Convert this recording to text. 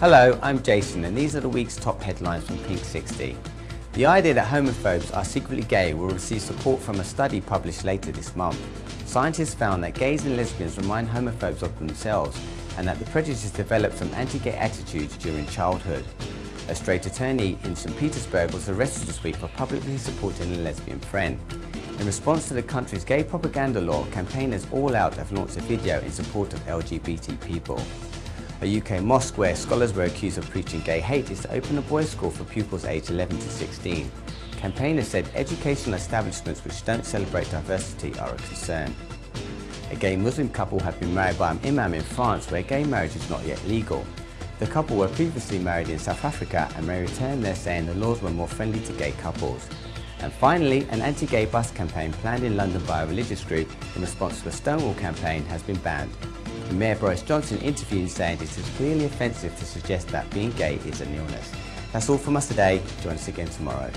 Hello, I'm Jason and these are the week's top headlines from Pink 60. The idea that homophobes are secretly gay will receive support from a study published later this month. Scientists found that gays and lesbians remind homophobes of themselves and that the prejudice developed from anti-gay attitudes during childhood. A straight attorney in St Petersburg was arrested this week for publicly supporting a lesbian friend. In response to the country's gay propaganda law, campaigners All Out have launched a video in support of LGBT people. A UK mosque where scholars were accused of preaching gay hate is to open a boys' school for pupils aged 11 to 16. Campaigners said educational establishments which don't celebrate diversity are a concern. A gay Muslim couple have been married by an imam in France where gay marriage is not yet legal. The couple were previously married in South Africa and may return there saying the laws were more friendly to gay couples. And finally, an anti-gay bus campaign planned in London by a religious group in response to the Stonewall campaign has been banned. Mayor Boris Johnson interviewed saying it is clearly offensive to suggest that being gay is an illness. That's all from us today. Join us again tomorrow.